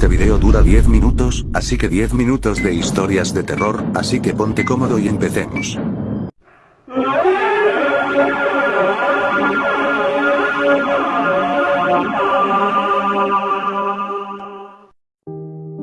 Este video dura 10 minutos, así que 10 minutos de historias de terror, así que ponte cómodo y empecemos.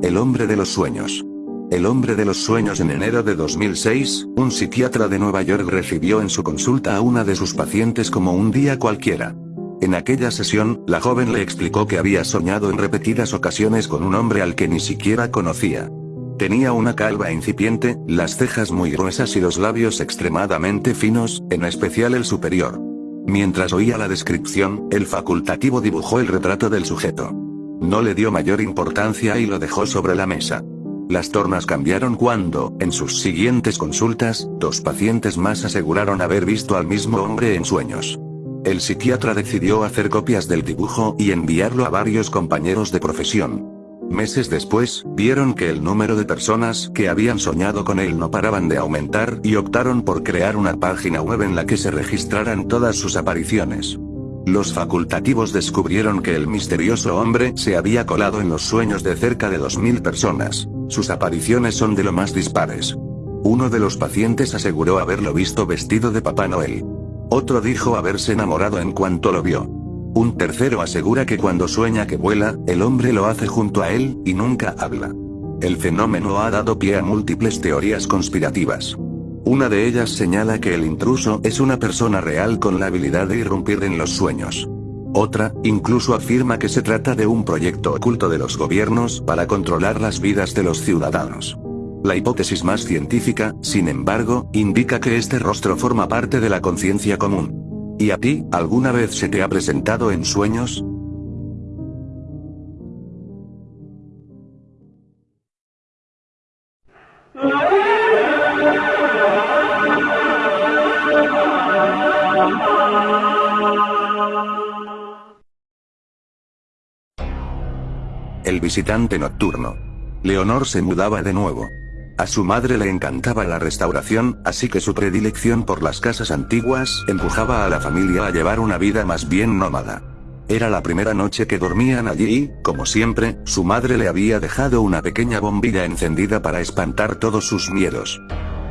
El hombre de los sueños. El hombre de los sueños en enero de 2006, un psiquiatra de Nueva York recibió en su consulta a una de sus pacientes como un día cualquiera. En aquella sesión, la joven le explicó que había soñado en repetidas ocasiones con un hombre al que ni siquiera conocía. Tenía una calva incipiente, las cejas muy gruesas y los labios extremadamente finos, en especial el superior. Mientras oía la descripción, el facultativo dibujó el retrato del sujeto. No le dio mayor importancia y lo dejó sobre la mesa. Las tornas cambiaron cuando, en sus siguientes consultas, dos pacientes más aseguraron haber visto al mismo hombre en sueños. El psiquiatra decidió hacer copias del dibujo y enviarlo a varios compañeros de profesión. Meses después, vieron que el número de personas que habían soñado con él no paraban de aumentar y optaron por crear una página web en la que se registraran todas sus apariciones. Los facultativos descubrieron que el misterioso hombre se había colado en los sueños de cerca de 2.000 personas. Sus apariciones son de lo más dispares. Uno de los pacientes aseguró haberlo visto vestido de Papá Noel. Otro dijo haberse enamorado en cuanto lo vio. Un tercero asegura que cuando sueña que vuela, el hombre lo hace junto a él, y nunca habla. El fenómeno ha dado pie a múltiples teorías conspirativas. Una de ellas señala que el intruso es una persona real con la habilidad de irrumpir en los sueños. Otra, incluso afirma que se trata de un proyecto oculto de los gobiernos para controlar las vidas de los ciudadanos. La hipótesis más científica, sin embargo, indica que este rostro forma parte de la conciencia común. ¿Y a ti, alguna vez se te ha presentado en sueños? El visitante nocturno. Leonor se mudaba de nuevo. A su madre le encantaba la restauración, así que su predilección por las casas antiguas empujaba a la familia a llevar una vida más bien nómada. Era la primera noche que dormían allí y, como siempre, su madre le había dejado una pequeña bombilla encendida para espantar todos sus miedos.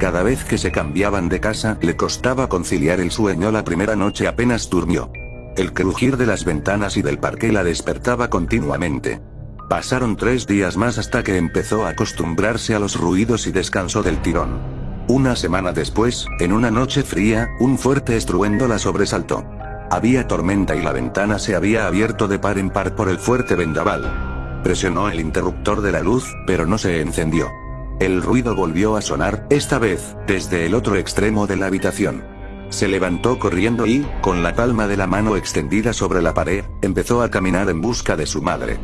Cada vez que se cambiaban de casa, le costaba conciliar el sueño la primera noche apenas durmió. El crujir de las ventanas y del parque la despertaba continuamente. Pasaron tres días más hasta que empezó a acostumbrarse a los ruidos y descansó del tirón. Una semana después, en una noche fría, un fuerte estruendo la sobresaltó. Había tormenta y la ventana se había abierto de par en par por el fuerte vendaval. Presionó el interruptor de la luz, pero no se encendió. El ruido volvió a sonar, esta vez, desde el otro extremo de la habitación. Se levantó corriendo y, con la palma de la mano extendida sobre la pared, empezó a caminar en busca de su madre.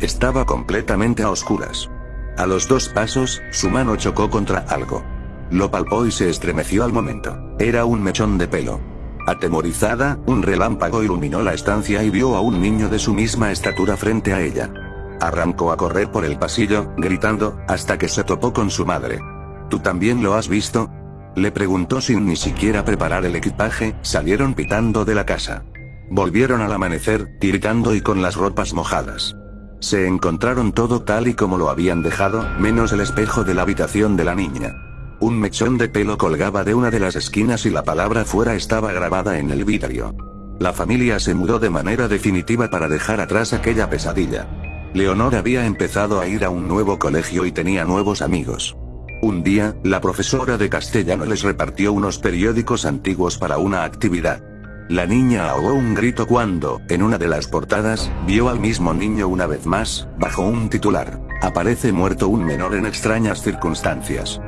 Estaba completamente a oscuras. A los dos pasos, su mano chocó contra algo. Lo palpó y se estremeció al momento. Era un mechón de pelo. Atemorizada, un relámpago iluminó la estancia y vio a un niño de su misma estatura frente a ella. Arrancó a correr por el pasillo, gritando, hasta que se topó con su madre. ¿Tú también lo has visto? Le preguntó sin ni siquiera preparar el equipaje, salieron pitando de la casa. Volvieron al amanecer, tiritando y con las ropas mojadas. Se encontraron todo tal y como lo habían dejado, menos el espejo de la habitación de la niña. Un mechón de pelo colgaba de una de las esquinas y la palabra fuera estaba grabada en el vidrio. La familia se mudó de manera definitiva para dejar atrás aquella pesadilla. Leonor había empezado a ir a un nuevo colegio y tenía nuevos amigos. Un día, la profesora de castellano les repartió unos periódicos antiguos para una actividad. La niña ahogó un grito cuando, en una de las portadas, vio al mismo niño una vez más, bajo un titular. Aparece muerto un menor en extrañas circunstancias.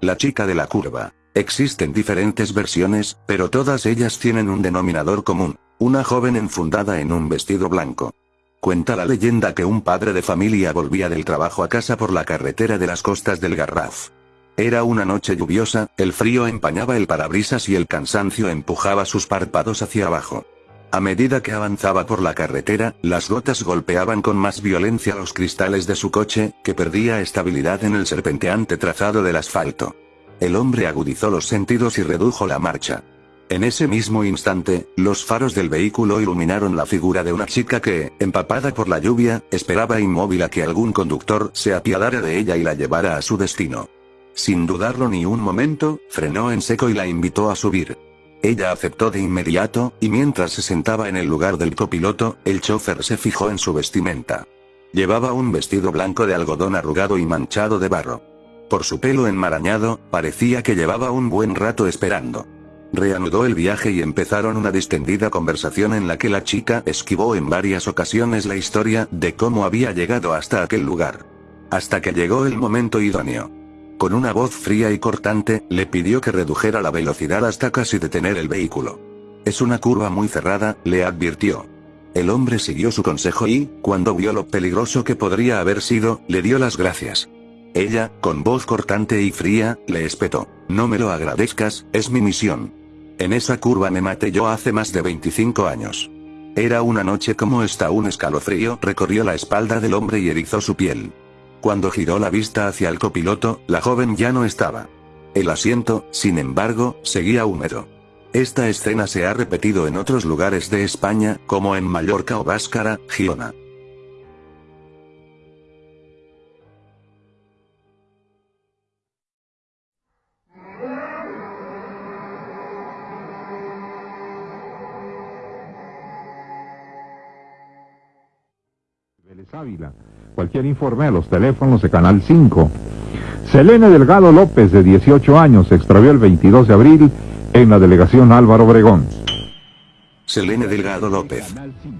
La chica de la curva. Existen diferentes versiones, pero todas ellas tienen un denominador común. Una joven enfundada en un vestido blanco. Cuenta la leyenda que un padre de familia volvía del trabajo a casa por la carretera de las costas del Garraf. Era una noche lluviosa, el frío empañaba el parabrisas y el cansancio empujaba sus párpados hacia abajo. A medida que avanzaba por la carretera, las gotas golpeaban con más violencia los cristales de su coche, que perdía estabilidad en el serpenteante trazado del asfalto. El hombre agudizó los sentidos y redujo la marcha. En ese mismo instante, los faros del vehículo iluminaron la figura de una chica que, empapada por la lluvia, esperaba inmóvil a que algún conductor se apiadara de ella y la llevara a su destino. Sin dudarlo ni un momento, frenó en seco y la invitó a subir. Ella aceptó de inmediato, y mientras se sentaba en el lugar del copiloto, el chofer se fijó en su vestimenta. Llevaba un vestido blanco de algodón arrugado y manchado de barro. Por su pelo enmarañado, parecía que llevaba un buen rato esperando. Reanudó el viaje y empezaron una distendida conversación en la que la chica esquivó en varias ocasiones la historia de cómo había llegado hasta aquel lugar. Hasta que llegó el momento idóneo. Con una voz fría y cortante, le pidió que redujera la velocidad hasta casi detener el vehículo. Es una curva muy cerrada, le advirtió. El hombre siguió su consejo y, cuando vio lo peligroso que podría haber sido, le dio las gracias. Ella, con voz cortante y fría, le espetó. No me lo agradezcas, es mi misión. En esa curva me maté yo hace más de 25 años. Era una noche como esta un escalofrío recorrió la espalda del hombre y erizó su piel. Cuando giró la vista hacia el copiloto, la joven ya no estaba. El asiento, sin embargo, seguía húmedo. Esta escena se ha repetido en otros lugares de España, como en Mallorca o Báscara, Giona. Ávila. Cualquier informe a los teléfonos de Canal 5. Selene Delgado López, de 18 años, se extravió el 22 de abril en la delegación Álvaro Obregón. Selene Delgado López.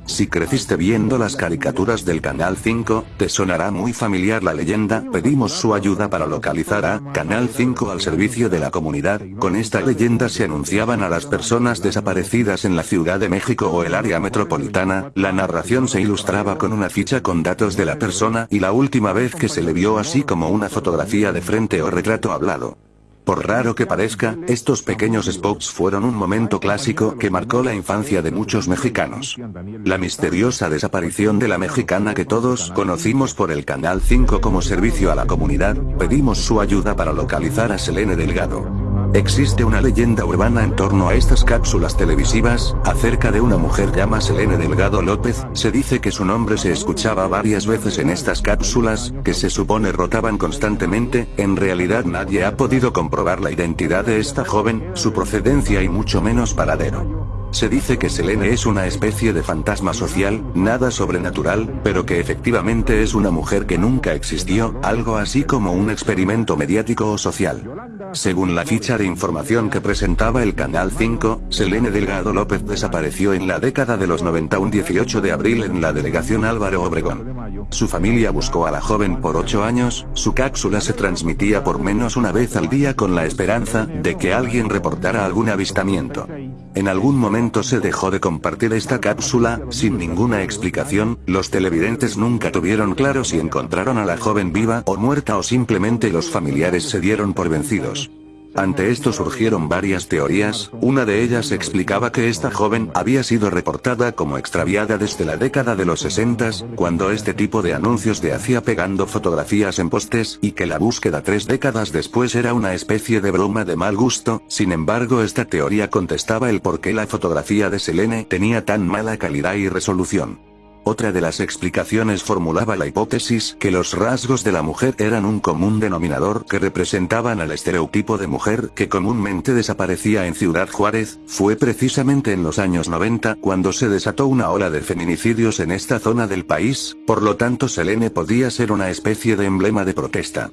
Si creciste viendo las caricaturas del Canal 5, te sonará muy familiar la leyenda, pedimos su ayuda para localizar a Canal 5 al servicio de la comunidad, con esta leyenda se anunciaban a las personas desaparecidas en la Ciudad de México o el área metropolitana, la narración se ilustraba con una ficha con datos de la persona y la última vez que se le vio así como una fotografía de frente o retrato hablado. Por raro que parezca, estos pequeños spots fueron un momento clásico que marcó la infancia de muchos mexicanos. La misteriosa desaparición de la mexicana que todos conocimos por el Canal 5 como servicio a la comunidad, pedimos su ayuda para localizar a Selene Delgado. Existe una leyenda urbana en torno a estas cápsulas televisivas, acerca de una mujer llamada Selene Delgado López, se dice que su nombre se escuchaba varias veces en estas cápsulas, que se supone rotaban constantemente, en realidad nadie ha podido comprobar la identidad de esta joven, su procedencia y mucho menos paradero. Se dice que Selene es una especie de fantasma social, nada sobrenatural, pero que efectivamente es una mujer que nunca existió, algo así como un experimento mediático o social. Según la ficha de información que presentaba el Canal 5, Selene Delgado López desapareció en la década de los 90 un 18 de abril en la delegación Álvaro Obregón. Su familia buscó a la joven por ocho años, su cápsula se transmitía por menos una vez al día con la esperanza de que alguien reportara algún avistamiento. En algún momento se dejó de compartir esta cápsula, sin ninguna explicación, los televidentes nunca tuvieron claro si encontraron a la joven viva o muerta o simplemente los familiares se dieron por vencidos. Ante esto surgieron varias teorías, una de ellas explicaba que esta joven había sido reportada como extraviada desde la década de los 60, cuando este tipo de anuncios se hacía pegando fotografías en postes, y que la búsqueda tres décadas después era una especie de broma de mal gusto, sin embargo esta teoría contestaba el por qué la fotografía de Selene tenía tan mala calidad y resolución. Otra de las explicaciones formulaba la hipótesis que los rasgos de la mujer eran un común denominador que representaban al estereotipo de mujer que comúnmente desaparecía en Ciudad Juárez, fue precisamente en los años 90 cuando se desató una ola de feminicidios en esta zona del país, por lo tanto Selene podía ser una especie de emblema de protesta.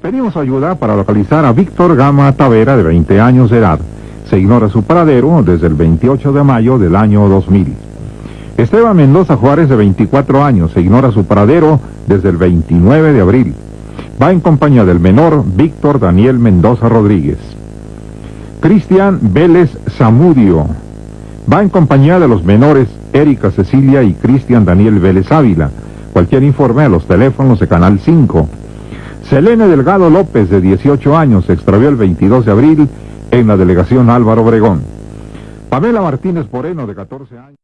Pedimos ayuda para localizar a Víctor Gama Tavera de 20 años de edad se ignora su paradero desde el 28 de mayo del año 2000. Esteban Mendoza Juárez, de 24 años, se ignora su paradero desde el 29 de abril. Va en compañía del menor Víctor Daniel Mendoza Rodríguez. Cristian Vélez Zamudio. Va en compañía de los menores Erika Cecilia y Cristian Daniel Vélez Ávila. Cualquier informe a los teléfonos de Canal 5. Selene Delgado López, de 18 años, se extravió el 22 de abril en la delegación Álvaro Obregón. Pamela Martínez Moreno, de 14 años.